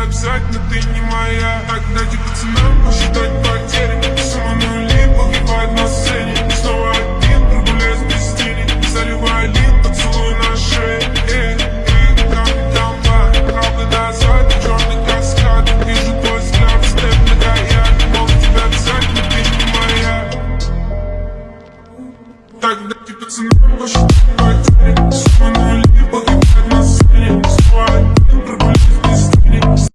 тебя обязательно, ты не моя. Так дайте пацанам посчитать потери. Сумма нули погибает на сцене. И снова один, прогуляюсь без тени. Заливай лин, поцелуй на шее. Эй, эй, капитан Блэк Правда назад, черный каскад. Вижу твой взгляд, степ на гаяк. Мол, тебя обязательно, ты не моя. Тогда дайте пацанам посчитать